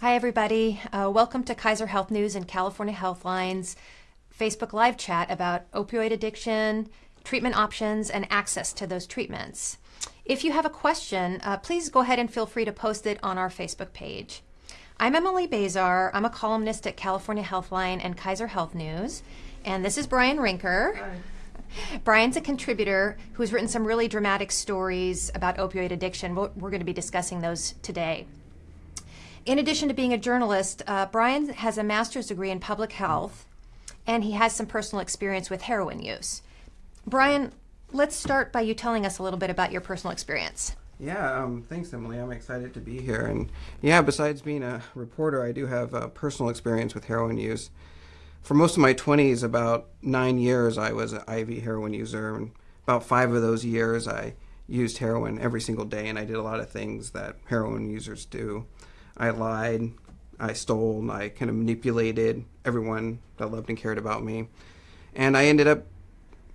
Hi, everybody. Uh, welcome to Kaiser Health News and California Healthline's Facebook Live chat about opioid addiction, treatment options, and access to those treatments. If you have a question, uh, please go ahead and feel free to post it on our Facebook page. I'm Emily Bazar. I'm a columnist at California Healthline and Kaiser Health News. And this is Brian Rinker. Hi. Brian's a contributor who's written some really dramatic stories about opioid addiction. We're, we're going to be discussing those today. In addition to being a journalist, uh, Brian has a master's degree in public health, and he has some personal experience with heroin use. Brian, let's start by you telling us a little bit about your personal experience. Yeah, um, thanks, Emily. I'm excited to be here. And yeah, besides being a reporter, I do have a personal experience with heroin use. For most of my 20s, about nine years, I was an IV heroin user. And about five of those years, I used heroin every single day, and I did a lot of things that heroin users do. I lied, I stole, I kind of manipulated everyone that loved and cared about me. And I ended up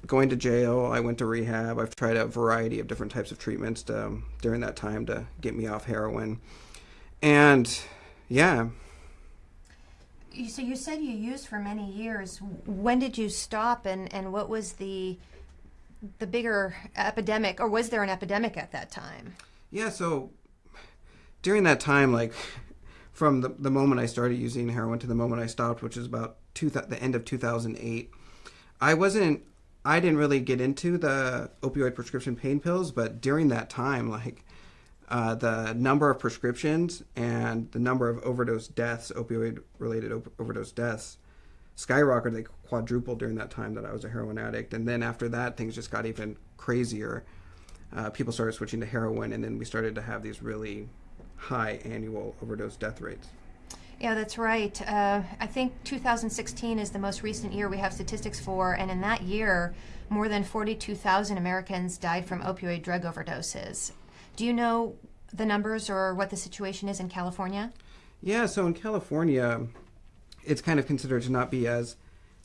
going to jail. I went to rehab. I've tried a variety of different types of treatments to, um, during that time to get me off heroin. And yeah. So you said you used for many years. When did you stop and, and what was the the bigger epidemic or was there an epidemic at that time? Yeah, so during that time, like from the, the moment I started using heroin to the moment I stopped, which is about two th- the end of 2008, I wasn't, I didn't really get into the opioid prescription pain pills, but during that time, like uh, the number of prescriptions and the number of overdose deaths, opioid related op- overdose deaths, skyrocketed. They quadrupled during that time that I was a heroin addict. And then after that, things just got even crazier. Uh, people started switching to heroin, and then we started to have these really high annual overdose death rates. Yeah, that's right. Uh, I think 2016 is the most recent year we have statistics for, and in that year, more than 42,000 Americans died from opioid drug overdoses. Do you know the numbers or what the situation is in California? Yeah, so in California, it's kind of considered to not be as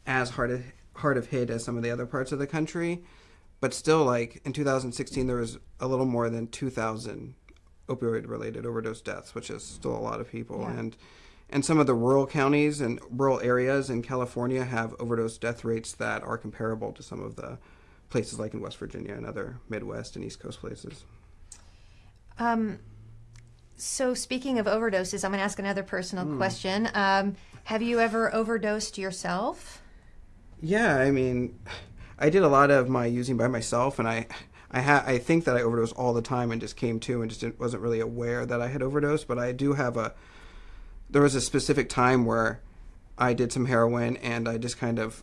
as hard of, hard of hit as some of the other parts of the country, but still, like in 2016, there was a little more than 2,000 opioid related overdose deaths, which is still a lot of people. Yeah. And and some of the rural counties and rural areas in California have overdose death rates that are comparable to some of the places like in West Virginia and other Midwest and East Coast places. Um, so speaking of overdoses, I'm going to ask another personal mm. question. Um, have you ever overdosed yourself? Yeah, I mean, I did a lot of my using by myself, and I I ha- I think that I overdose all the time and just came to and just wasn't really aware that I had overdosed. But I do have a. There was a specific time where I did some heroin and I just kind of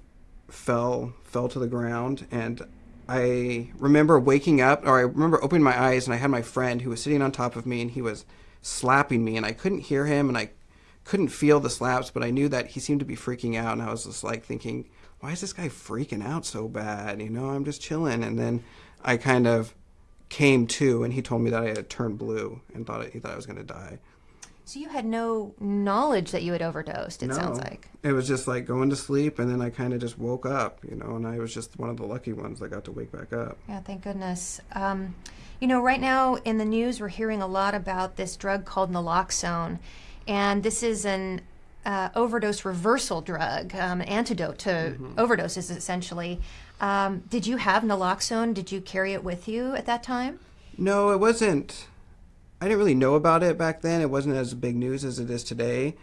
fell fell to the ground and I remember waking up or I remember opening my eyes and I had my friend who was sitting on top of me and he was slapping me and I couldn't hear him and I couldn't feel the slaps but I knew that he seemed to be freaking out and I was just like thinking why is this guy freaking out so bad you know I'm just chilling and then I kind of came to, and he told me that I had turned blue and thought he thought I was going to die. So you had no knowledge that you had overdosed. It no, sounds like it was just like going to sleep, and then I kind of just woke up, you know, and I was just one of the lucky ones that got to wake back up. Yeah, thank goodness. Um, you know, right now in the news, we're hearing a lot about this drug called naloxone, and this is an uh, overdose reversal drug, um, antidote to mm-hmm. overdoses, essentially. Um, did you have naloxone? Did you carry it with you at that time? No, it wasn't. I didn't really know about it back then. It wasn't as big news as it is today.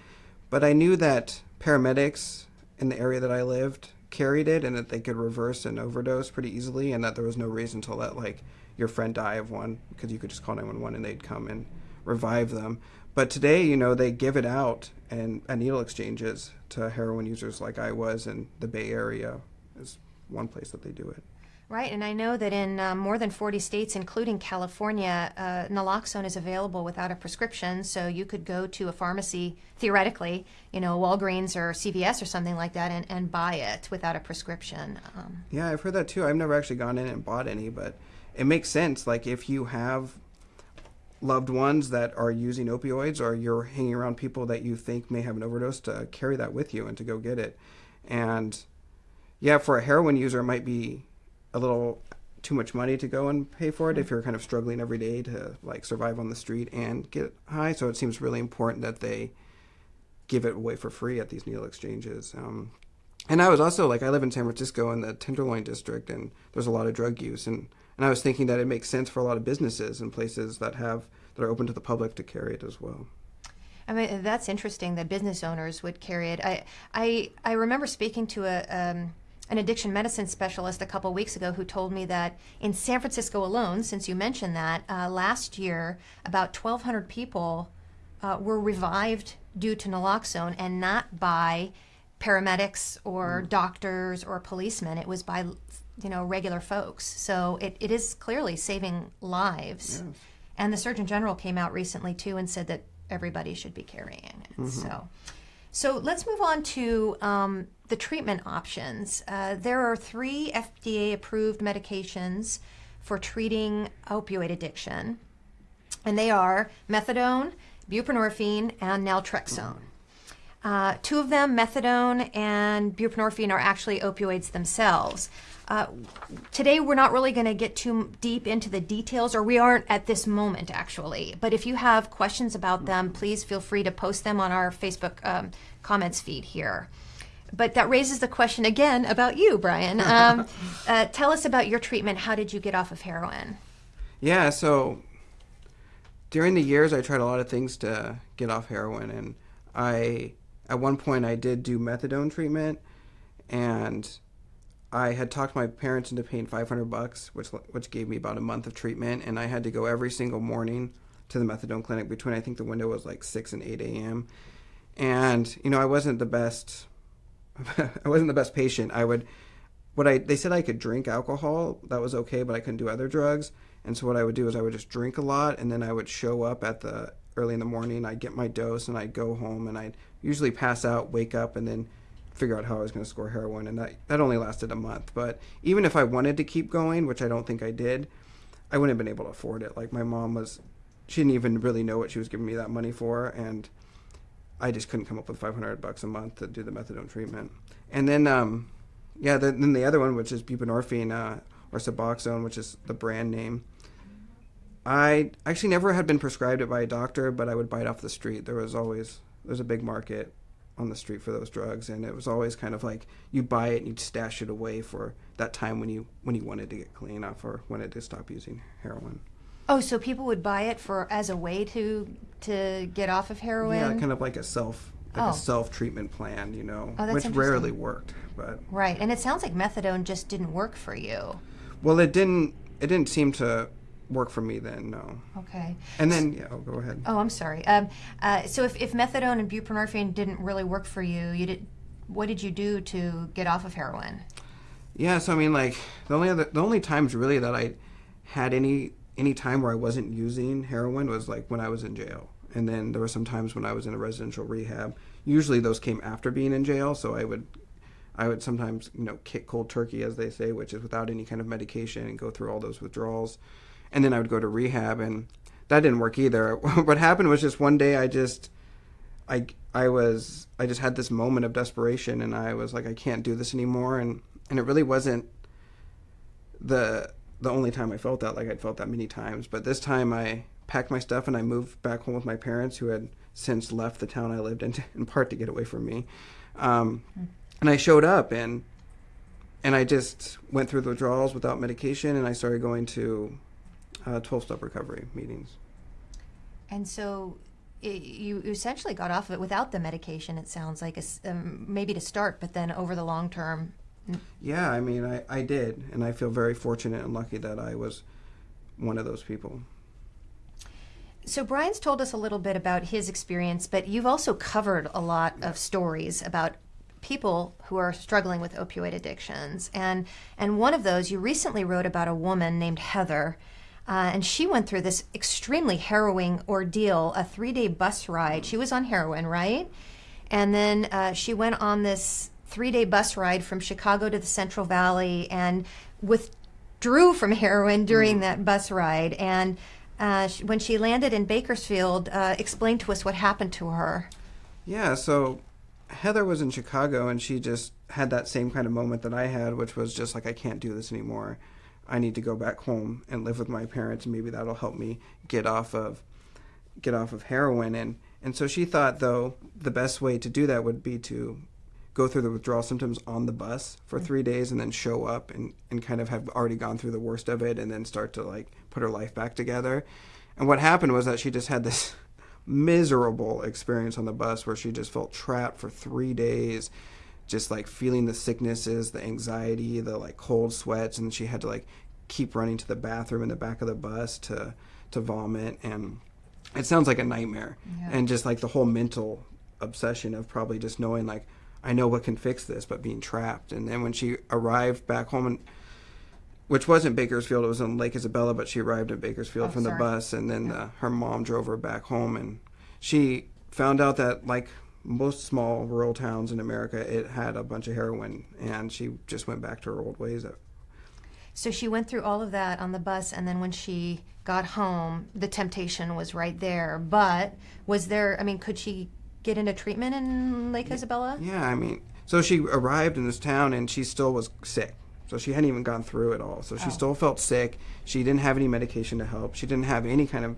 But I knew that paramedics in the area that I lived carried it and that they could reverse an overdose pretty easily and that there was no reason to let like your friend die of one because you could just call 911 and they'd come and revive them. But today, you know, they give it out and at needle exchanges to heroin users like I was in the Bay Area is one place that they do it. Right, and I know that in um, more than 40 states, including California, uh, naloxone is available without a prescription. So you could go to a pharmacy, theoretically, you know, Walgreens or CVS or something like that, and, and buy it without a prescription. Um, yeah, I've heard that too. I've never actually gone in and bought any, but it makes sense. Like if you have loved ones that are using opioids or you're hanging around people that you think may have an overdose to carry that with you and to go get it. And yeah, for a heroin user, it might be a little too much money to go and pay for it if you're kind of struggling every day to like survive on the street and get high. So it seems really important that they give it away for free at these needle exchanges. Um, and I was also like, I live in San Francisco in the Tenderloin district, and there's a lot of drug use, and and I was thinking that it makes sense for a lot of businesses and places that have that are open to the public to carry it as well. I mean, that's interesting that business owners would carry it. I I I remember speaking to a. Um, an addiction medicine specialist a couple weeks ago who told me that in San Francisco alone, since you mentioned that, uh, last year about 1,200 people uh, were revived due to naloxone and not by paramedics or mm. doctors or policemen. It was by you know regular folks. So it, it is clearly saving lives. Yes. And the Surgeon General came out recently too and said that everybody should be carrying it. Mm-hmm. So. So let's move on to um, the treatment options. Uh, there are three FDA approved medications for treating opioid addiction, and they are methadone, buprenorphine, and naltrexone. Uh, two of them, methadone and buprenorphine, are actually opioids themselves. Uh, today, we're not really going to get too deep into the details, or we aren't at this moment, actually. But if you have questions about them, please feel free to post them on our Facebook um, comments feed here. But that raises the question again about you, Brian. Um, uh, tell us about your treatment. How did you get off of heroin? Yeah, so during the years, I tried a lot of things to get off heroin, and I at one point I did do methadone treatment, and I had talked my parents into paying 500 bucks, which which gave me about a month of treatment, and I had to go every single morning to the methadone clinic between I think the window was like 6 and 8 a.m. And you know I wasn't the best I wasn't the best patient. I would what I they said I could drink alcohol, that was okay, but I couldn't do other drugs. And so what I would do is I would just drink a lot and then I would show up at the early in the morning, I'd get my dose and I'd go home and I'd usually pass out, wake up and then figure out how I was going to score heroin, and that that only lasted a month. But even if I wanted to keep going, which I don't think I did, I wouldn't have been able to afford it. Like my mom was, she didn't even really know what she was giving me that money for, and I just couldn't come up with 500 bucks a month to do the methadone treatment. And then, um, yeah, the, then the other one, which is buprenorphine uh, or Suboxone, which is the brand name. I actually never had been prescribed it by a doctor, but I would buy it off the street. There was always there's a big market on the street for those drugs and it was always kind of like you buy it and you'd stash it away for that time when you when you wanted to get clean off or wanted to stop using heroin oh so people would buy it for as a way to to get off of heroin yeah kind of like a self like oh. a self treatment plan you know oh, which rarely worked but right and it sounds like methadone just didn't work for you well it didn't it didn't seem to work for me then, no. Okay. And then, yeah, I'll go ahead. Oh, I'm sorry. Um, uh, so if, if methadone and buprenorphine didn't really work for you, you did, what did you do to get off of heroin? Yeah, so I mean, like the only other, the only times really that I had any any time where I wasn't using heroin was like when I was in jail, and then there were some times when I was in a residential rehab. Usually those came after being in jail, so I would I would sometimes you know kick cold turkey, as they say, which is without any kind of medication, and go through all those withdrawals and then I would go to rehab, and that didn't work either. what happened was just one day I just, I I was I just had this moment of desperation, and I was like, I can't do this anymore, and and it really wasn't the the only time I felt that. Like I'd felt that many times, but this time I packed my stuff and I moved back home with my parents, who had since left the town I lived in, in part to get away from me. Um, and I showed up and and I just went through the withdrawals without medication, and I started going to uh, 12 step recovery meetings. And so it, you essentially got off of it without the medication, it sounds like, um, maybe to start, but then over the long term. Yeah, I mean, I, I did. And I feel very fortunate and lucky that I was one of those people. So, Brian's told us a little bit about his experience, but you've also covered a lot of stories about people who are struggling with opioid addictions. And, and one of those, you recently wrote about a woman named Heather uh, and she went through this extremely harrowing ordeal a three day bus ride. She was on heroin, right? And then uh, she went on this three day bus ride from Chicago to the Central Valley and withdrew from heroin during mm. that bus ride. And uh, when she landed in Bakersfield, uh, explained to us what happened to her. Yeah, so Heather was in Chicago and she just had that same kind of moment that I had, which was just like, I can't do this anymore. I need to go back home and live with my parents, and maybe that'll help me get off of get off of heroin. And And so she thought, though, the best way to do that would be to go through the withdrawal symptoms on the bus for three days and then show up and, and kind of have already gone through the worst of it and then start to like put her life back together. And what happened was that she just had this miserable experience on the bus where she just felt trapped for three days, just like feeling the sicknesses, the anxiety, the like cold sweats, and she had to like keep running to the bathroom in the back of the bus to to vomit and it sounds like a nightmare Yeah. and just like the whole mental obsession of probably just knowing like I know what can fix this, but being trapped. And then when she arrived back home, and, which wasn't Bakersfield, it was in Lake Isabella, but she arrived in Bakersfield Oh, from the bus, and then Yeah. uh, her mom drove her back home, and she found out that like most small rural towns in America, it had a bunch of heroin, and she just went back to her old ways. So she went through all of that on the bus, and then when she got home, the temptation was right there. But was there, I mean, could she get into treatment in Lake Isabella? Yeah, I mean, so she arrived in this town and she still was sick. So she hadn't even gone through it all. So she Oh. still felt sick. She didn't have any medication to help. She didn't have any kind of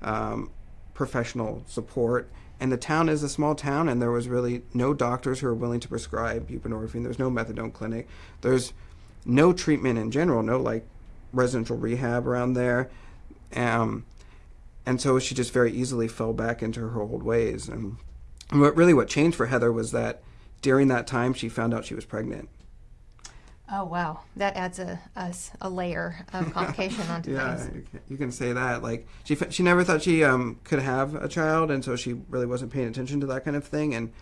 um, professional support. And the town is a small town, and there was really no doctors who were willing to prescribe buprenorphine. There's no methadone clinic. There's no treatment in general. No like residential rehab around there. Um, and so she just very easily fell back into her old ways. And and what really what changed for Heather was that during that time she found out she was pregnant. Oh, wow. That adds a a layer of complication onto Yeah, things. you can- you can say that. Like she she never thought she um, could have a child, and so she really wasn't paying attention to that kind of thing. And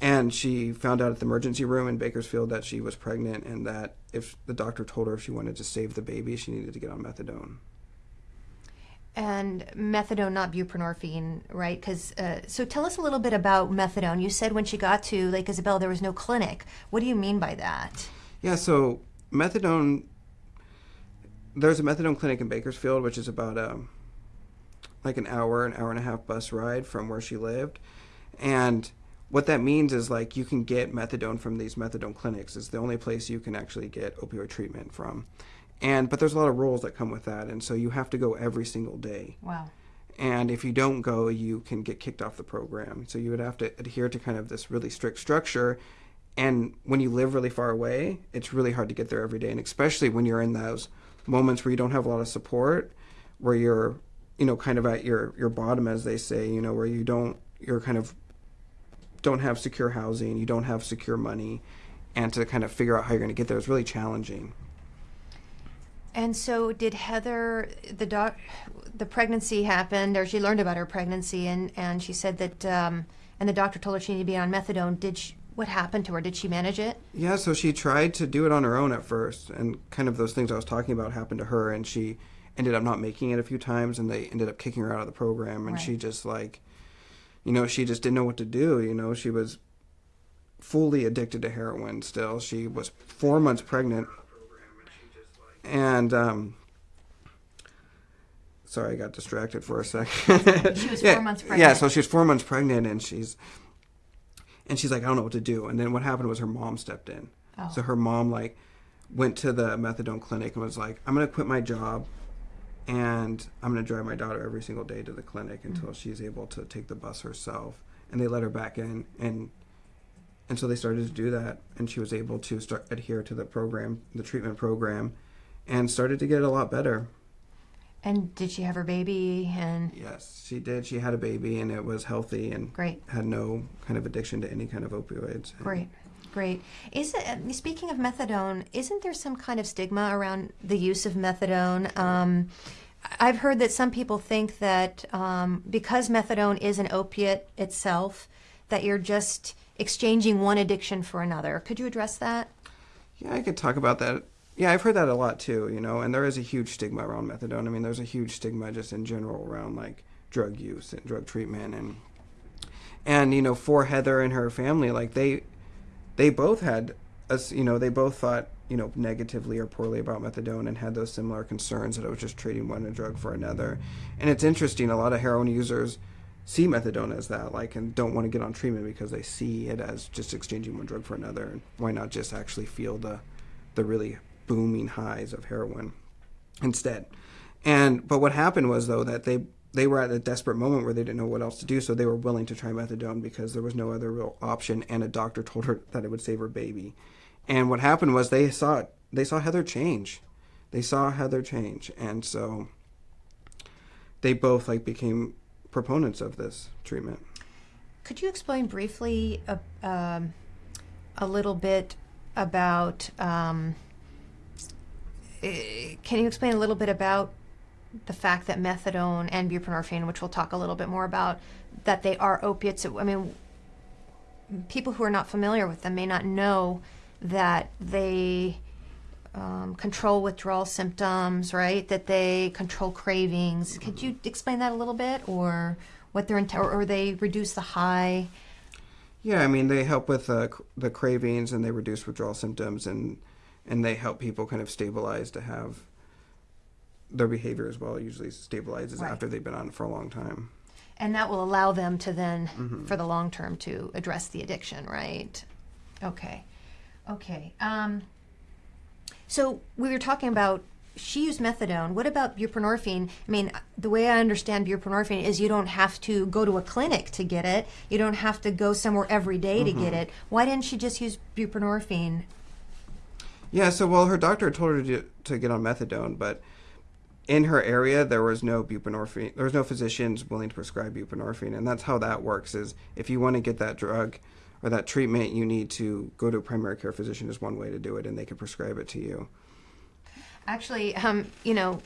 and she found out at the emergency room in Bakersfield that she was pregnant, and that if the doctor told her if she wanted to save the baby, she needed to get on methadone. And methadone, not buprenorphine, right? Because uh, so tell us a little bit about methadone. You said when she got to Lake Isabella, there was no clinic. What do you mean by that? Yeah, so methadone. There's a methadone clinic in Bakersfield, which is about um, like an hour, an hour and a half bus ride from where she lived, and what that means is like you can get methadone from these methadone clinics. It's the only place you can actually get opioid treatment from, and but there's a lot of rules that come with that, and so you have to go every single day. Wow. and if you don't go you can get kicked off the program. So you would have to adhere to kind of this really strict structure. And when you live really far away it's really hard to get there every day. And especially when you're in those moments where you don't have a lot of support where you're you know kind of at your your bottom as they say you know where you don't you're kind of don't have secure housing you don't have secure money. And to kind of figure out how you're going to get there is really challenging And so, did Heather the doc the pregnancy happened, or she learned about her pregnancy, and and she said that, um, and the doctor told her she needed to be on methadone. Did she, what happened to her? Did she manage it? Yeah, so she tried to do it on her own at first, and kind of those things I was talking about happened to her, and she ended up not making it a few times, and they ended up kicking her out of the program, and she just like, you know, she just didn't know what to do. You know, she was fully addicted to heroin. Still, she was four months pregnant, and um, sorry, I got distracted for a second. She was yeah, four months Yeah, so she was four months pregnant, and she's and she's like, I don't know what to do. And then what happened was her mom stepped in. Oh. So her mom like went to the methadone clinic and was like, I'm gonna quit my job and I'm gonna drive my daughter every single day to the clinic until she's able to take the bus herself. And they let her back in and and so they started to do that and she was able to start adhere to the program, the treatment program, and started to get a lot better. And did she have her baby? And Yes, she did. She had a baby and it was healthy and great, had no kind of addiction to any kind of opioids. great, great. Is it uh, speaking of methadone? Isn't there some kind of stigma around the use of methadone? Um, I've heard that some people think that um, because methadone is an opiate itself, that you're just exchanging one addiction for another. Could you address that? Yeah, I could talk about that. Yeah, I've heard that a lot too, you know, and there is a huge stigma around methadone. I mean, there's a huge stigma just in general around like drug use and drug treatment and and you know, for Heather and her family, like they they both had us, you know, they both thought, you know, negatively or poorly about methadone and had those similar concerns that it was just trading one drug for another. And it's interesting, a lot of heroin users see methadone as that, like, and don't want to get on treatment because they see it as just exchanging one drug for another. And why not just actually feel the, the really booming highs of heroin instead? And but what happened was though that they they were at a desperate moment where they didn't know what else to do, so they were willing to try methadone because there was no other real option, and a doctor told her that it would save her baby. And what happened was they saw they saw Heather change, they saw Heather change, and so they both like became proponents of this treatment. Could you explain briefly a, um, a little bit about? Um, can you explain a little bit about the fact that methadone and buprenorphine, which we'll talk a little bit more about, that they are opiates? I mean, people who are not familiar with them may not know that they um, control withdrawal symptoms, right? That they control cravings. Could you explain that a little bit, or what they're int- or, or they reduce the high? Yeah, I mean they help with uh, the cravings and they reduce withdrawal symptoms and and they help people kind of stabilize to have their behavior as well. Usually stabilizes Right. after they've been on for a long time. And that will allow them to then, for the long term, to address the addiction, right? Okay. Okay. Um, so we were talking about she used methadone. What about buprenorphine? I mean, the way I understand buprenorphine is you don't have to go to a clinic to get it. You don't have to go somewhere every day to get it. Why didn't she just use buprenorphine? Yeah, so well, her doctor told her to, to get on methadone, but in her area there was no buprenorphine. There was no physicians willing to prescribe buprenorphine, and that's how that works. Is if you want to get that drug or that treatment, you need to go to a primary care physician. Is one way to do it, and they can prescribe it to you. Actually, um, you know,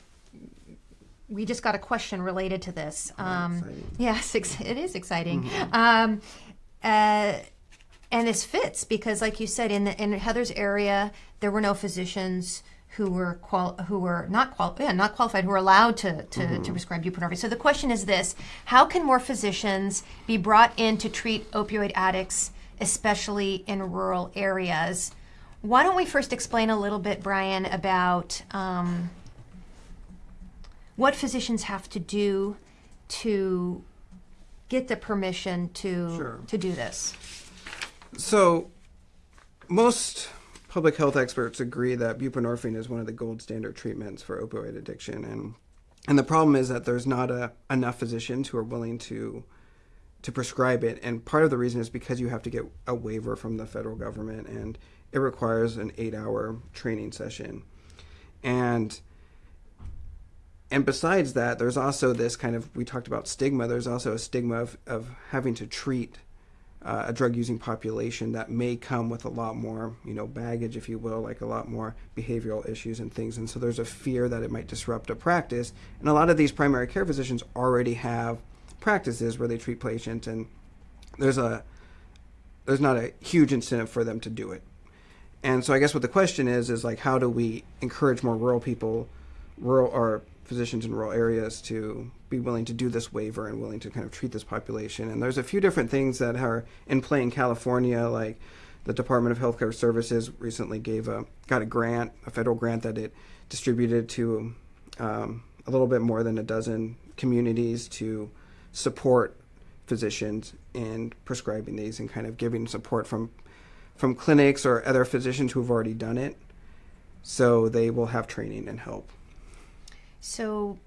we just got a question related to this. Um, exciting. yes, it is exciting. Um, uh, and this fits because, like you said, in the, in Heather's area, there were no physicians who were qual- who were not qual- yeah, not qualified who were allowed to to, to prescribe buprenorphine. So the question is this: How can more physicians be brought in to treat opioid addicts, especially in rural areas? Why don't we first explain a little bit, Brian, about um, what physicians have to do to get the permission to Sure. to do this? So, most public health experts agree that buprenorphine is one of the gold standard treatments for opioid addiction, and and the problem is that there's not a, enough physicians who are willing to to prescribe it, and part of the reason is because you have to get a waiver from the federal government, and it requires an eight-hour training session, and and besides that, there's also this kind of we talked about stigma. There's also a stigma of, of having to treat uh, a drug using population that may come with a lot more, you know, baggage, if you will, like a lot more behavioral issues and things. And so there's a fear that it might disrupt a practice. And a lot of these primary care physicians already have practices where they treat patients, and there's a there's not a huge incentive for them to do it. And so I guess what the question is is like how do we encourage more rural people, rural or physicians in rural areas to be willing to do this waiver and willing to kind of treat this population. And there's a few different things that are in play in California, like the Department of Healthcare Services recently gave a got a grant, a federal grant that it distributed to um, a little bit more than a dozen communities to support physicians in prescribing these and kind of giving support from from clinics or other physicians who have already done it so they will have training and help So,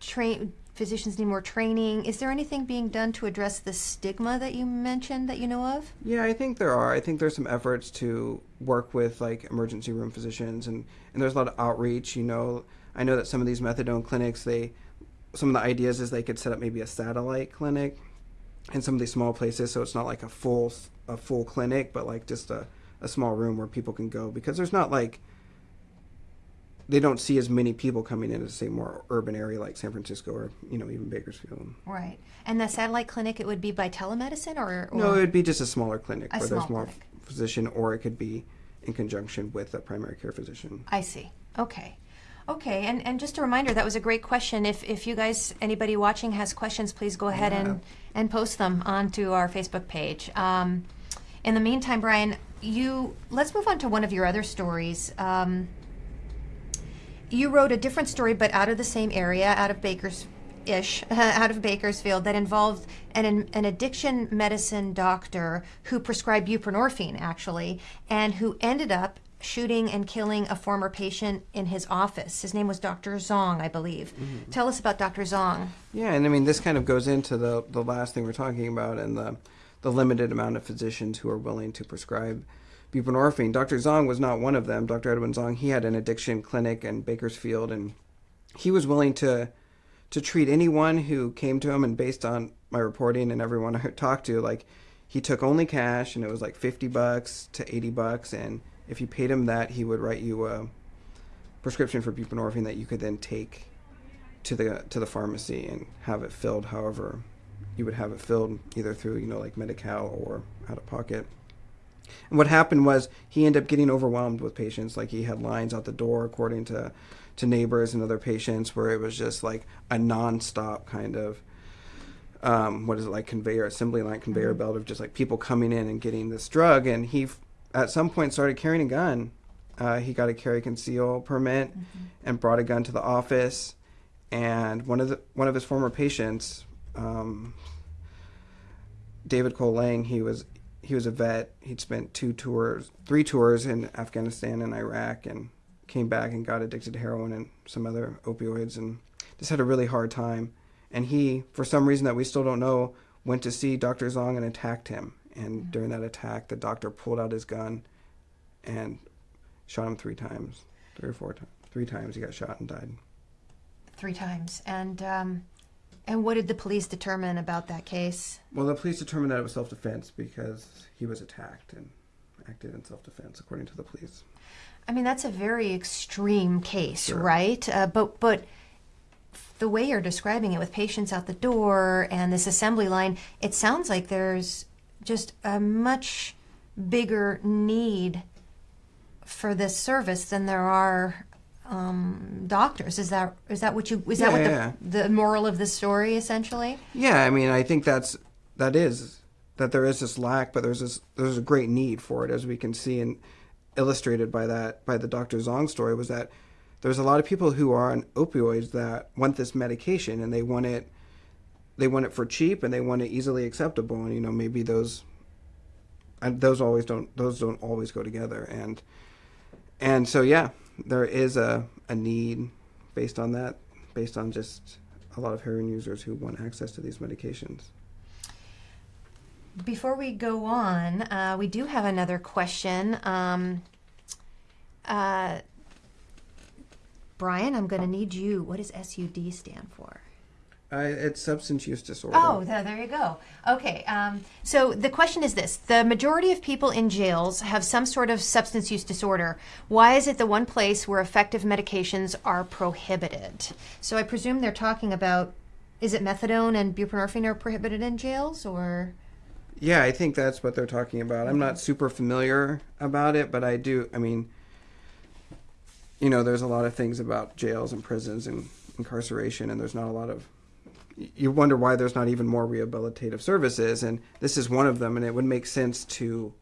train physicians need more training. Is there anything being done to address the stigma that you mentioned that you know of? Yeah, I think there are. I think there's some efforts to work with like emergency room physicians and, and there's a lot of outreach, you know. I know that some of these methadone clinics, they some of the ideas is they could set up maybe a satellite clinic in some of these small places so it's not like a full a full clinic, but like just a, a small room where people can go because there's not like they don't see as many people coming in as say more urban area like San Francisco or you know even Bakersfield. Right. And the satellite clinic, it would be by telemedicine or? or No, it would be just a smaller clinic A where there's small more clinic. physician, or it could be in conjunction with a primary care physician. I see. Okay. Okay, and, and just a reminder, that was a great question. If, if you guys, anybody watching has questions, please go ahead and, and post them onto our Facebook page. Um, in the meantime, Brian, you let's move on to one of your other stories. Um, you wrote a different story, but out of the same area, out of Baker's ish, out of Bakersfield, that involved an, an addiction medicine doctor who prescribed buprenorphine, actually, and who ended up shooting and killing a former patient in his office. His name was Dr. Zong, I believe. Mm-hmm. Tell us about Dr. Zong. Yeah, and I mean this kind of goes into the the last thing we're talking about and the the limited amount of physicians who are willing to prescribe buprenorphine. Dr. Zong was not one of them. Dr. Edwin Zong, he had an addiction clinic in Bakersfield and he was willing to to treat anyone who came to him and based on my reporting and everyone I talked to like he took only cash and it was like 50 bucks to 80 bucks and if you paid him that he would write you a prescription for buprenorphine that you could then take to the to the pharmacy and have it filled however you would have it filled either through you know like Medi-Cal or out of pocket and what happened was he ended up getting overwhelmed with patients. Like he had lines out the door according to to neighbors and other patients where it was just like a non-stop kind of um, what is it like conveyor assembly line conveyor belt of just like people coming in and getting this drug. And he at some point started carrying a gun. Uh, he got a carry conceal permit and brought a gun to the office. And one of the one of his former patients um, David Cole Lang he was he was a vet he'd spent two tours three tours in Afghanistan and Iraq and came back and got addicted to heroin and some other opioids and just had a really hard time and he for some reason that we still don't know went to see Dr. Zong and attacked him and during that attack the doctor pulled out his gun and shot him three times three or four times three times he got shot and died Three times. And um, and what did the police determine about that case? Well, the police determined that it was self-defense because he was attacked and acted in self-defense, according to the police. I mean, that's a very extreme case, Sure. right? Uh, but but the way you're describing it, with patients out the door and this assembly line, it sounds like there's just a much bigger need for this service than there are um, doctors. Is that is that what you is that Yeah, what the, yeah, the moral of the story essentially? Yeah, I mean, I think that's that is that there is this lack, but there's this there's a great need for it, as we can see and illustrated by that by the Dr. Zong story was that there's a lot of people who are on opioids that want this medication and they want it they want it for cheap and they want it easily acceptable and you know maybe those and those always don't those don't always go together and and so yeah there is a, a need based on that based on just a lot of heroin users who want access to these medications Before we go on, uh, we do have another question. Um, uh, Brian, I'm going to need you. What does SUD stand for? Uh, it's substance use disorder Oh, there, there you go. Okay, um, so the question is this The majority of people in jails have some sort of substance use disorder. Why is it the one place where effective medications are prohibited? So I presume they're talking about is it methadone and buprenorphine are prohibited in jails or? yeah i think that's what they're talking about i'm not super familiar about it but i do i mean you know there's a lot of things about jails and prisons and incarceration and there's not a lot of you wonder why there's not even more rehabilitative services and this is one of them and it would make sense to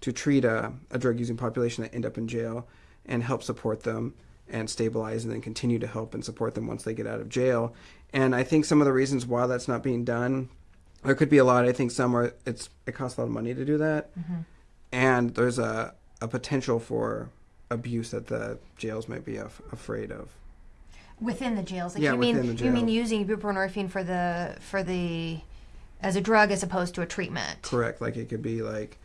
to treat a, a drug using population that end up in jail and help support them and stabilize and then continue to help and support them once they get out of jail. And i think some of the reasons why that's not being done there could be a lot. I think some are it's it costs a lot of money to do that. Mm-hmm. And there's a, a potential for abuse that the jails might be af- afraid of Within the jails, like Yeah, you mean within the you mean jail. using buprenorphine for the for the as a drug as opposed to a treatment. correct like it could be like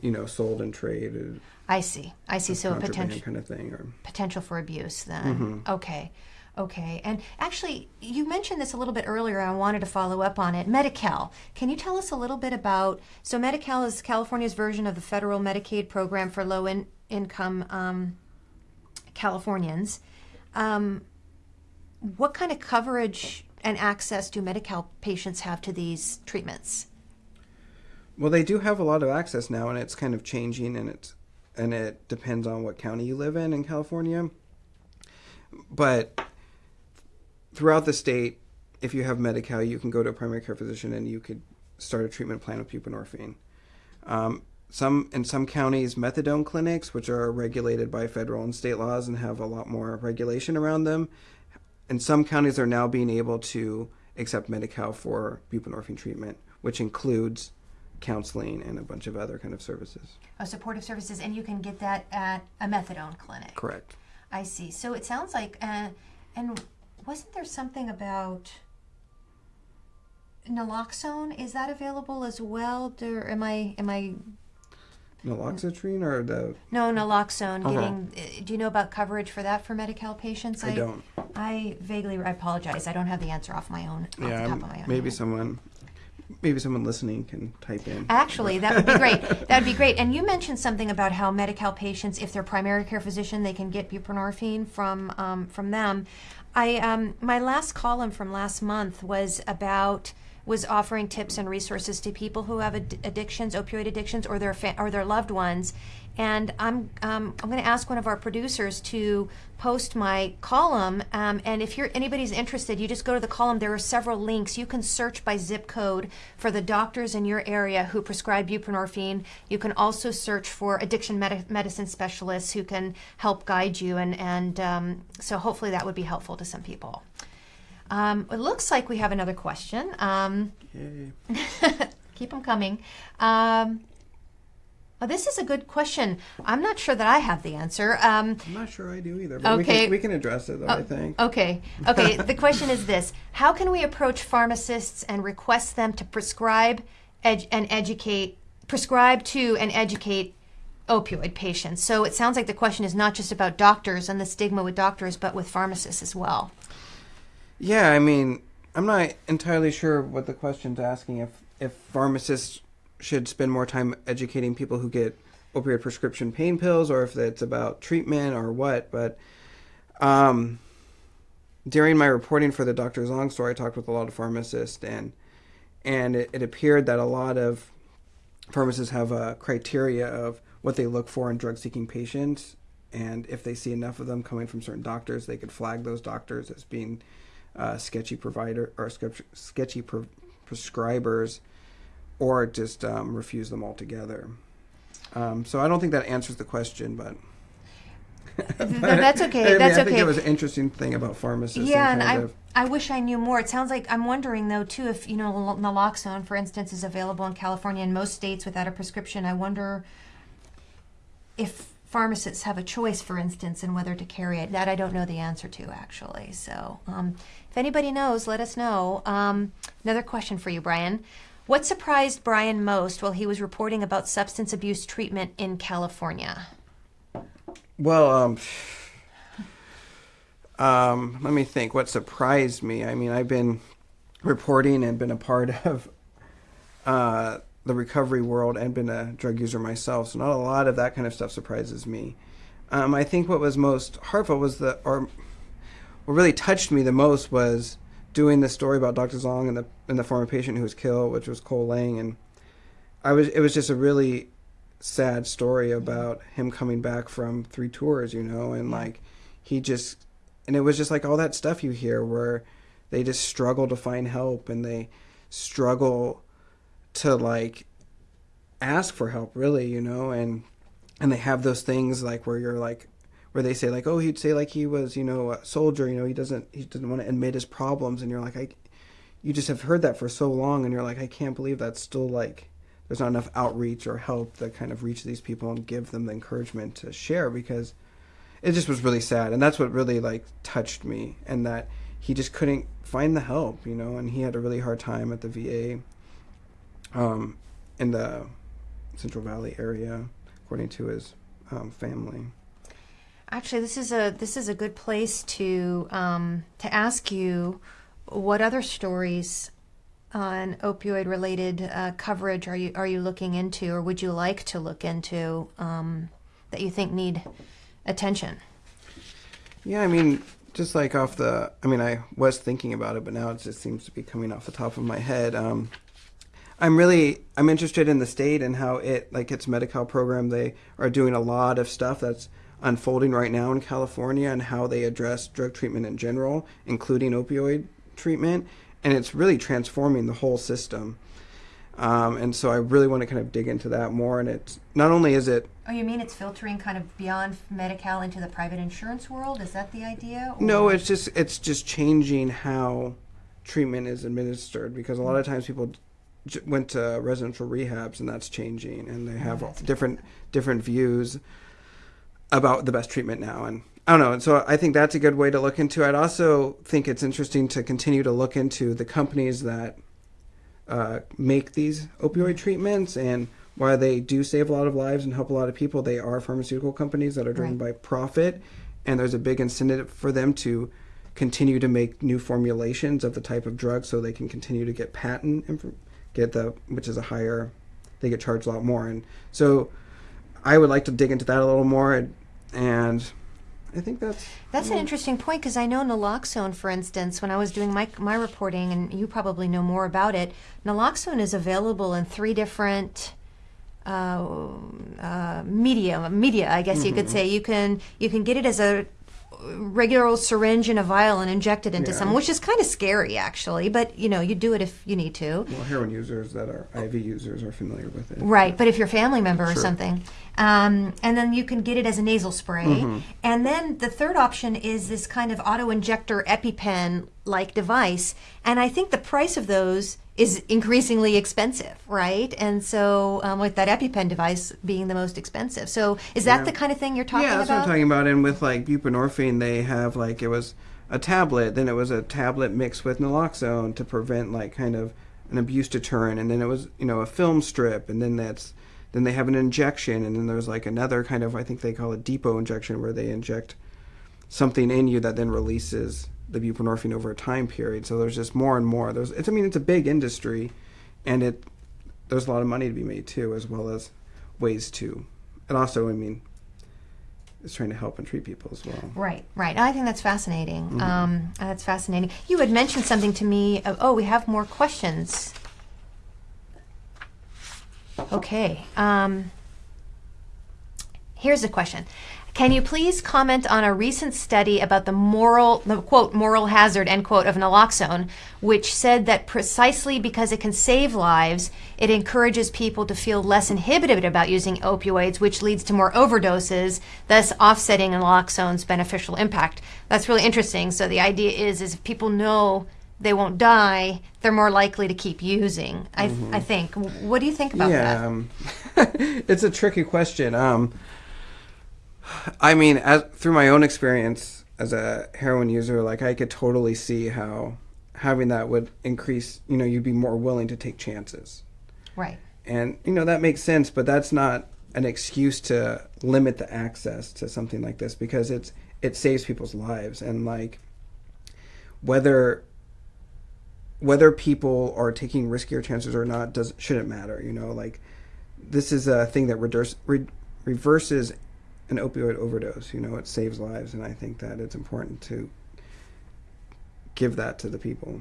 you know sold and traded I see. I see. So a contraband potential kind of thing or potential for abuse then. Mm-hmm. Okay. Okay. And actually, you mentioned this a little bit earlier. I wanted to follow up on it. Medi-Cal. Can you tell us a little bit about? So, Medi-Cal is California's version of the federal Medicaid program for low-income um, Californians. Um, what kind of coverage and access do Medi-Cal patients have to these treatments? Well, they do have a lot of access now, and it's kind of changing, and it's and it depends on what county you live in in California. But throughout the state, if you have Medi-Cal, you can go to a primary care physician and you could start a treatment plan with buprenorphine. Um, some in some counties, methadone clinics, which are regulated by federal and state laws and have a lot more regulation around them, and some counties are now being able to accept Medi-Cal for buprenorphine treatment, which includes counseling and a bunch of other kind of services. Oh, supportive services, and you can get that at a methadone clinic. Correct. I see. So it sounds like, uh, and wasn't there something about naloxone? Is that available as well? Do, am I am I Naloxone or the no naloxone Uh-huh. getting? uh, Do you know about coverage for that for Medi-Cal patients? I don't. I vaguely. I apologize. I don't have the answer off my own. Off Yeah, the top of my own maybe head. someone, maybe someone listening can type in. Actually, that would be great. That'd be great. And you mentioned something about how Medi-Cal patients, if they're primary care physician, they can get buprenorphine from um, from them. I um, my last column from last month was about was offering tips and resources to people who have ad- addictions, opioid addictions, or their fa- or their loved ones. And I'm um, I'm going to ask one of our producers to post my column. Um, and if you're anybody's interested, you just go to the column. There are several links. You can search by zip code for the doctors in your area who prescribe buprenorphine. You can also search for addiction medi- medicine specialists who can help guide you. And and um, so hopefully that would be helpful to some people. Um, it looks like we have another question. Um, keep them coming. Um, well, this is a good question. I'm not sure that I have the answer. Um, I'm not sure I do either, but we, Okay. can, we can address it though. Oh, I think. Okay. Okay. the question is this: How can we approach pharmacists and request them to prescribe ed- and educate, prescribe to and educate opioid patients? So it sounds like the question is not just about doctors and the stigma with doctors, but with pharmacists as well. Yeah, I mean, I'm not entirely sure what the question's asking. If if pharmacists should spend more time educating people who get opioid prescription pain pills, or if it's about treatment or what. But um, during my reporting for the Dr. Zong story, I talked with a lot of pharmacists, and and it, it appeared that a lot of pharmacists have a criteria of what they look for in drug-seeking patients, and if they see enough of them coming from certain doctors, they could flag those doctors as being uh, sketchy provider or sketchy, sketchy pre- prescribers, or just um, refuse them altogether. Um, so I don't think that answers the question, but. Th- that's okay, I mean, that's I think okay. it was an interesting thing about pharmacists. Yeah, and kind I I wish I knew more. It sounds like I'm wondering though too if you know naloxone, for instance, is available in California and most states without a prescription. I wonder if pharmacists have a choice, for instance, in whether to carry it. That I don't know the answer to actually. So um, if anybody knows, let us know. Um, another question for you, Brian. What surprised Brian most while he was reporting about substance abuse treatment in California? Well, um, um, let me think. What surprised me? I mean, I've been reporting and been a part of uh, the recovery world and been a drug user myself, so not a lot of that kind of stuff surprises me. Um, I think what was most heartfelt was the, or what really touched me the most was doing the story about Dr. Zong and the and the former patient who was killed, which was Cole Lang, and I was it was just a really sad story about him coming back from three tours, you know, and like he just and it was just like all that stuff you hear where they just struggle to find help and they struggle to like ask for help really, you know, and and they have those things like where you're like where they say like oh he'd say like he was you know a soldier you know he doesn't he doesn't want to admit his problems and you're like I you just have heard that for so long and you're like I can't believe that's still like there's not enough outreach or help that kind of reach these people and give them the encouragement to share because it just was really sad and that's what really like touched me and that he just couldn't find the help you know and he had a really hard time at the VA um, in the Central Valley area according to his um, family Actually, this is a this is a good place to um, to ask you what other stories on opioid related uh, coverage are you are you looking into, or would you like to look into um, that you think need attention? Yeah, I mean, just like off the, I mean, I was thinking about it, but now it just seems to be coming off the top of my head. Um, I'm really, I'm interested in the state and how it, like its Medi-Cal program, they are doing a lot of stuff that's unfolding right now in California and how they address drug treatment in general, including opioid treatment, and it's really transforming the whole system. Um, and so I really want to kind of dig into that more. And it's not only is it Oh, you mean it's filtering kind of beyond Medi-Cal into the private insurance world? Is that the idea? or- No, it's just it's just changing how treatment is administered because a lot of times people went to residential rehabs, and that's changing, and they have that's different different views about the best treatment now. And I don't know. And so I think that's a good way to look into. I'd also think it's interesting to continue to look into the companies that uh, make these opioid treatments and while they do save a lot of lives and help a lot of people, they are pharmaceutical companies that are driven Right. by profit, and there's a big incentive for them to continue to make new formulations of the type of drug, so they can continue to get patent get the which is a higher, they get charged a lot more, and so I would like to dig into that a little more, and, and I think that's That's an interesting point because I know naloxone, for instance, when I was doing my, my reporting, and you probably know more about it, naloxone is available in three different uh, uh, media. Media, I guess you could say. You can you can get it as a regular old syringe and a vial and inject it into Yeah. someone, which is kind of scary, actually. But you know, you do it if you need to. well, heroin users that are IV users are familiar with it. Right, but if you're a family member or something, um, and then you can get it as a nasal spray. Mm-hmm. And then the third option is this kind of auto injector EpiPen like device. And I think the price of those is increasingly expensive, right? And so, um, with that EpiPen device being the most expensive. So, is that Yeah. the kind of thing you're talking about? yeah, that's about? what I'm talking about. And with like buprenorphine, they have like it was a tablet, then it was a tablet mixed with naloxone to prevent like kind of an abuse deterrent, and then it was you know a film strip, and then that's then they have an injection, and then there's like another kind of I think they call it depot injection where they inject something in you that then releases the buprenorphine over a time period. So there's just more and more. There's it's I mean it's a big industry, and it there's a lot of money to be made too, as well as ways to. And also, I mean, it's trying to help and treat people as well. Right, right. I think that's fascinating. Mm-hmm. Um, that's fascinating. You had mentioned something to me. Of, oh, we have more questions. Okay. Um, here's a question. Can you please comment on a recent study about the moral, the quote, moral hazard, end quote, of naloxone, which said that precisely because it can save lives, it encourages people to feel less inhibited about using opioids, which leads to more overdoses, thus offsetting naloxone's beneficial impact. That's really interesting. So the idea is, is if people know they won't die, they're more likely to keep using. I, I think. What do you think about yeah, that? um, it's a tricky question. Um, I mean, as, through my own experience as a heroin user, like I could totally see how having that would increase. You know, you'd be more willing to take chances. Right. and you know that makes sense but that's not an excuse to limit the access to something like this because it's it saves people's lives and like whether whether people are taking riskier chances or not does shouldn't matter you know like this is a thing that reverse, re, reverses an opioid overdose you know it saves lives and i think that it's important to give that to the people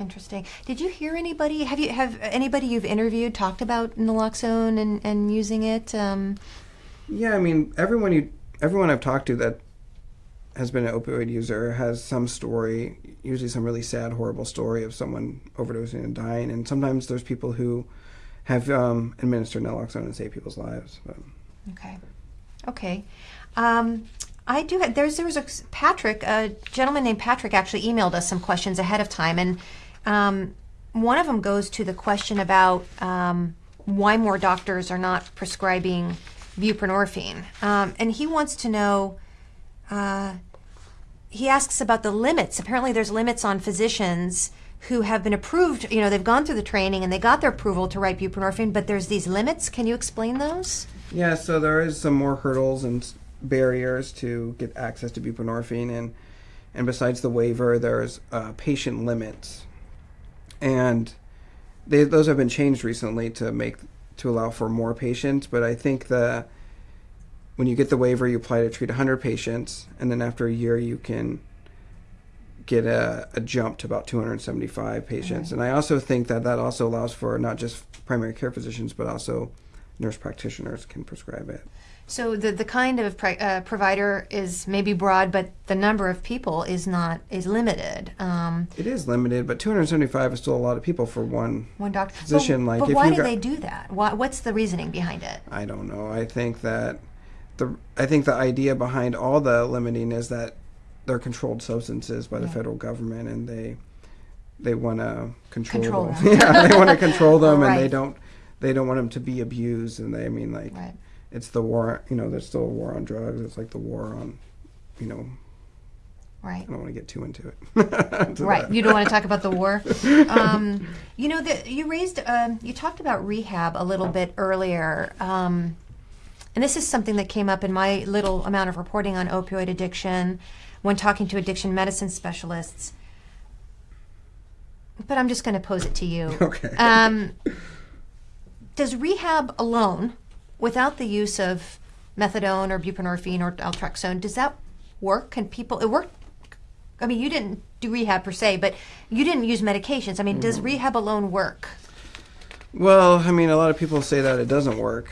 Interesting. Did you hear anybody? Have you have anybody you've interviewed talked about naloxone and, and using it? Um, Yeah, I mean, everyone you, everyone I've talked to that has been an opioid user has some story, usually some really sad, horrible story of someone overdosing and dying. And sometimes there's people who have um, administered naloxone and saved people's lives. But okay. Okay. Um, I do. Have, there's there was a Patrick, a gentleman named Patrick, actually emailed us some questions ahead of time, and um, one of them goes to the question about um, why more doctors are not prescribing buprenorphine, um, and he wants to know. Uh, he asks about the limits. Apparently, there's limits on physicians who have been approved. You know, they've gone through the training and they got their approval to write buprenorphine, but there's these limits. Can you explain those? Yeah, so there is some more hurdles and barriers to get access to buprenorphine, and and besides the waiver, there's uh, patient limits, and they, those have been changed recently to make to allow for more patients. But I think the when you get the waiver, you apply to treat 100 patients, and then after a year, you can get a, a jump to about 275 patients. And I also think that that also allows for not just primary care physicians, but also nurse practitioners can prescribe it. So the the kind of pri- uh, provider is maybe broad, but the number of people is not is limited. Um, It is limited, but 275 is still a lot of people for one. one doctor. Physician, but, like, but why do they do that? Why, what's the reasoning behind it? I don't know. I think that the I think the idea behind all the limiting is that they're controlled substances by the Yeah. federal government, and they they want to control, Control them. yeah, they want to control them, and they don't they don't want them to be abused. And they, I mean, like Right. it's the war. You know, there's still a war on drugs. It's like the war on, you know, Right. I don't want to get too into it. To Right. that. You don't want to talk about the war. Um, you know, the, you raised, um, you talked about rehab a little bit earlier. Um, and this is something that came up in my little amount of reporting on opioid addiction when talking to addiction medicine specialists. But I'm just going to pose it to you. Okay. Um, does rehab alone, without the use of methadone or buprenorphine or naltrexone, does that work? Can people, it work? I mean, you didn't do rehab per se, but you didn't use medications. I mean, does Mm-hmm. rehab alone work? Well, I mean, a lot of people say that it doesn't work.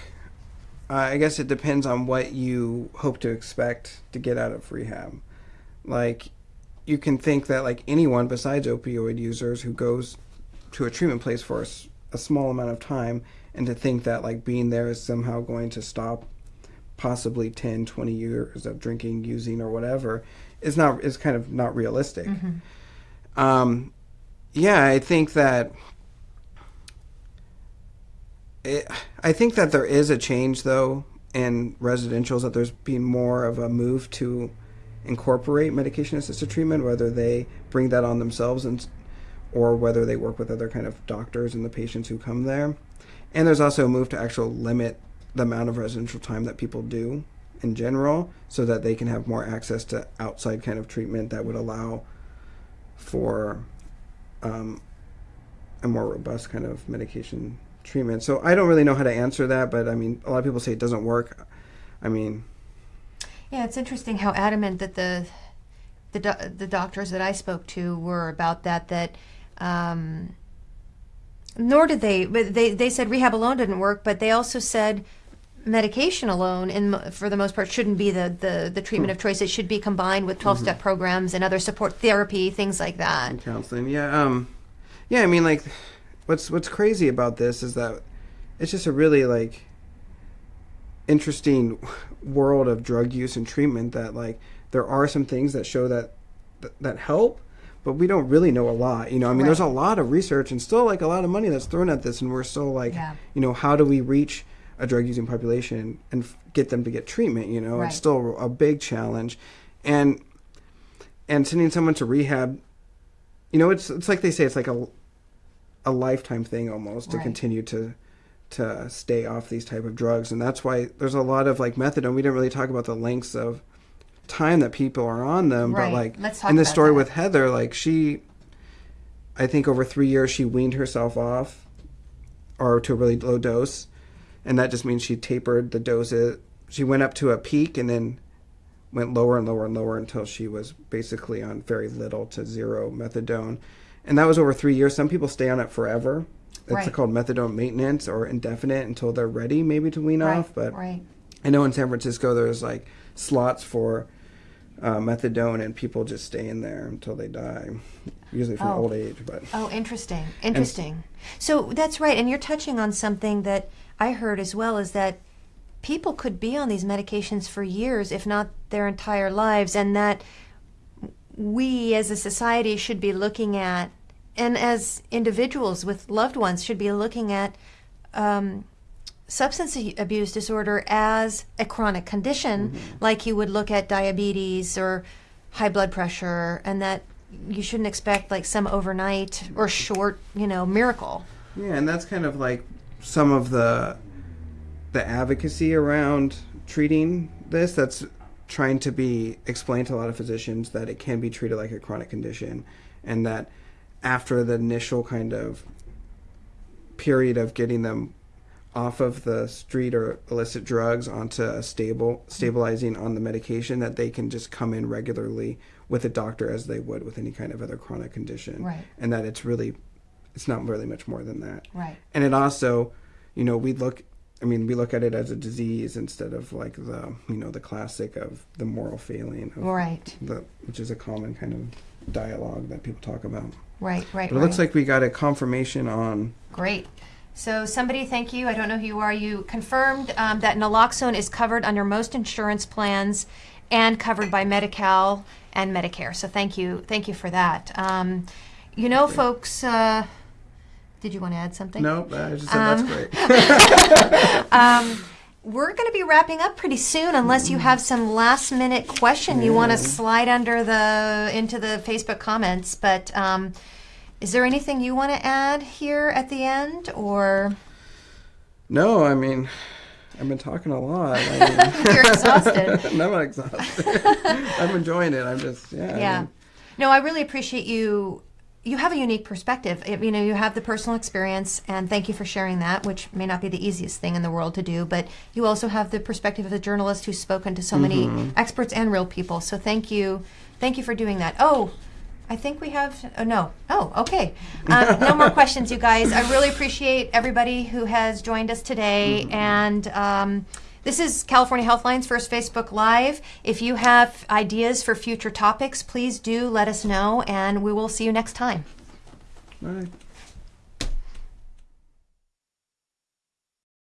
Uh, I guess it depends on what you hope to expect to get out of rehab. Like, you can think that like anyone besides opioid users who goes to a treatment place for a small amount of time, and to think that like being there is somehow going to stop possibly 10, 20 years of drinking, using, or whatever, is not is kind of not realistic. Um, yeah, I think that it, I think that there is a change though in residentials that there's been more of a move to incorporate medication assisted treatment, whether they bring that on themselves and or whether they work with other kind of doctors and the patients who come there. And there's also a move to actually limit the amount of residential time that people do in general so that they can have more access to outside kind of treatment that would allow for um, a more robust kind of medication treatment. So I don't really know how to answer that, but I mean, a lot of people say it doesn't work. I mean, Yeah, it's interesting how adamant that the the do- the doctors that I spoke to were about that. That um, nor did they, but they they said rehab alone didn't work, but they also said medication alone, in for the most part, shouldn't be the the, the treatment of choice. It should be combined with 12 step programs and other support therapy, things like that. and counseling. Yeah, um, yeah. I mean, like, what's what's crazy about this is that it's just a really like interesting world of drug use and treatment. That like there are some things that show that that, that help. But we don't really know a lot, you know. I mean, there's a lot of research and still like a lot of money that's thrown at this, and we're still like, Yeah. you know, how do we reach a drug using population and f- get them to get treatment? You know, Right. it's still a big challenge, and and sending someone to rehab you know it's it's like they say it's like a a lifetime thing almost to continue to to stay off these type of drugs and that's why there's a lot of like methadone we didn't really talk about the lengths of time that people are on them Right. but like Let's talk in the story that. with Heather like she I think over 3 years she weaned herself off or to a really low dose and that just means she tapered the doses she went up to a peak and then went lower and lower and lower until she was basically on very little to zero methadone. And that was over three years. Some people stay on it forever. It's Right. called methadone maintenance or indefinite until they're ready maybe to wean Right, off. But right. I know in San Francisco there's like slots for uh, methadone and people just stay in there until they die, usually from Oh. old age. But Oh, interesting. Interesting. So that's right. And you're touching on something that I heard as well is that people could be on these medications for years, if not their entire lives, and that we as a society should be looking at, and as individuals with loved ones should be looking at um, substance abuse disorder as a chronic condition, mm-hmm. like you would look at diabetes or high blood pressure, and that you shouldn't expect like some overnight or short, you know, miracle. Yeah, and that's kind of like some of the the advocacy around treating this that's trying to be explained to a lot of physicians that it can be treated like a chronic condition and that after the initial kind of period of getting them off of the street or illicit drugs onto a stable stabilizing on the medication that they can just come in regularly with a doctor as they would with any kind of other chronic condition Right. and that it's really it's not really much more than that Right. and it also you know we look i mean we look at it as a disease instead of like the you know the classic of the moral failing of Right. the which is a common kind of dialogue that people talk about Right. Right. but it right. looks like we got a confirmation on Great. So somebody, thank you. I don't know who you are. You confirmed um, that naloxone is covered under most insurance plans and covered by Medi-Cal and Medicare. So thank you, thank you for that. Um, You know, folks. Uh, did you want to add something? Nope, I just said Um, that's great. Um, we're going to be wrapping up pretty soon, unless you have some last minute question you want to slide under the into the Facebook comments. But um, is there anything you want to add here at the end, or no, I mean, I've been talking a lot. I mean, You're exhausted. no, I'm not exhausted. I'm enjoying it. I'm just, yeah. I yeah? mean, No, I really appreciate you. You have a unique perspective. It- You know, you have the personal experience, and thank you for sharing that, which may not be the easiest thing in the world to do. But you also have the perspective of a journalist who's spoken to so many mm-hmm. experts and real people. So thank you, thank you for doing that. Oh, I think we have. Oh no. Oh, okay. Uh, no more questions, you guys. I really appreciate everybody who has joined us today, and. Um, this is California Healthline's first Facebook Live. If you have ideas for future topics, please do let us know, and we will see you next time. all right.